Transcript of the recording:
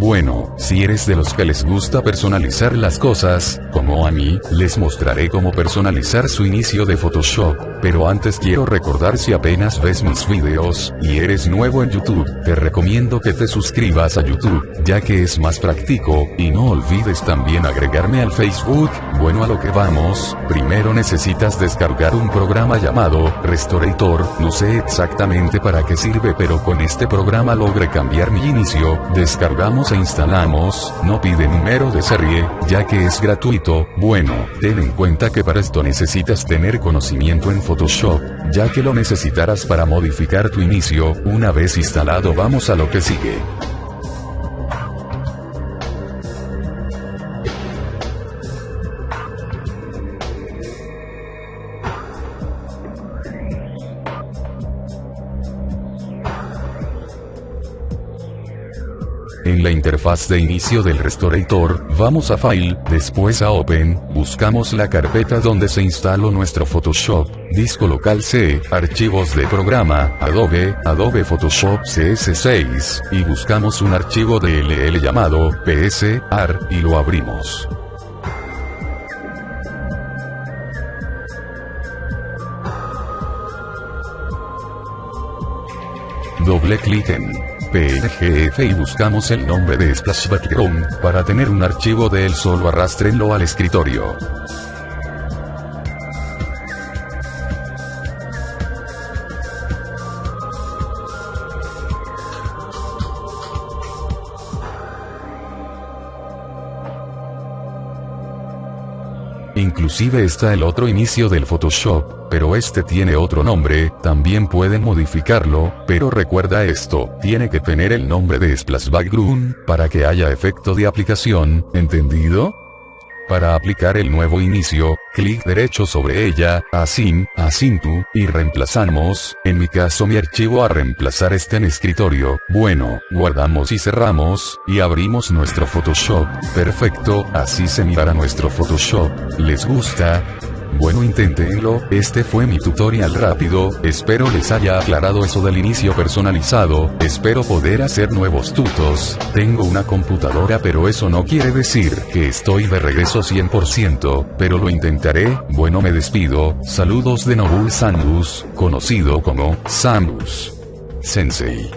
Bueno, si eres de los que les gusta personalizar las cosas, como a mí, les mostraré cómo personalizar su inicio de Photoshop. Pero antes quiero recordar si apenas ves mis videos, y eres nuevo en YouTube, te recomiendo que te suscribas a YouTube, ya que es más práctico, y no olvides también agregarme al Facebook. Bueno a lo que vamos, primero necesitas descargar un programa llamado Restorator, no sé exactamente para qué sirve pero con este programa logré cambiar mi inicio, descargamos e instalamos, no pide número de serie, ya que es gratuito, bueno, ten en cuenta que para esto necesitas tener conocimiento en Photoshop, ya que lo necesitarás para modificar tu inicio, una vez instalado vamos a lo que sigue. En la interfaz de inicio del Restorator, vamos a File, después a Open, buscamos la carpeta donde se instaló nuestro Photoshop, disco local C, archivos de programa, Adobe, Adobe Photoshop CS6, y buscamos un archivo de LL llamado PSAR, y lo abrimos. Doble clic en PNGF y buscamos el nombre de Splash Background, para tener un archivo de él solo arrastrenlo al escritorio. Inclusive está el otro inicio del Photoshop, pero este tiene otro nombre, también pueden modificarlo, pero recuerda esto, tiene que tener el nombre de Splash Background, para que haya efecto de aplicación, ¿entendido? Para aplicar el nuevo inicio, clic derecho sobre ella, Asim, Asintu, y reemplazamos, en mi caso mi archivo a reemplazar está en escritorio, bueno, guardamos y cerramos, y abrimos nuestro Photoshop, perfecto, así se mirará nuestro Photoshop, ¿les gusta? Bueno inténtenlo, este fue mi tutorial rápido, espero les haya aclarado eso del inicio personalizado, espero poder hacer nuevos tutos, tengo una computadora pero eso no quiere decir que estoy de regreso 100%, pero lo intentaré, bueno me despido, saludos de Nobul Samus, conocido como Samus Sensei.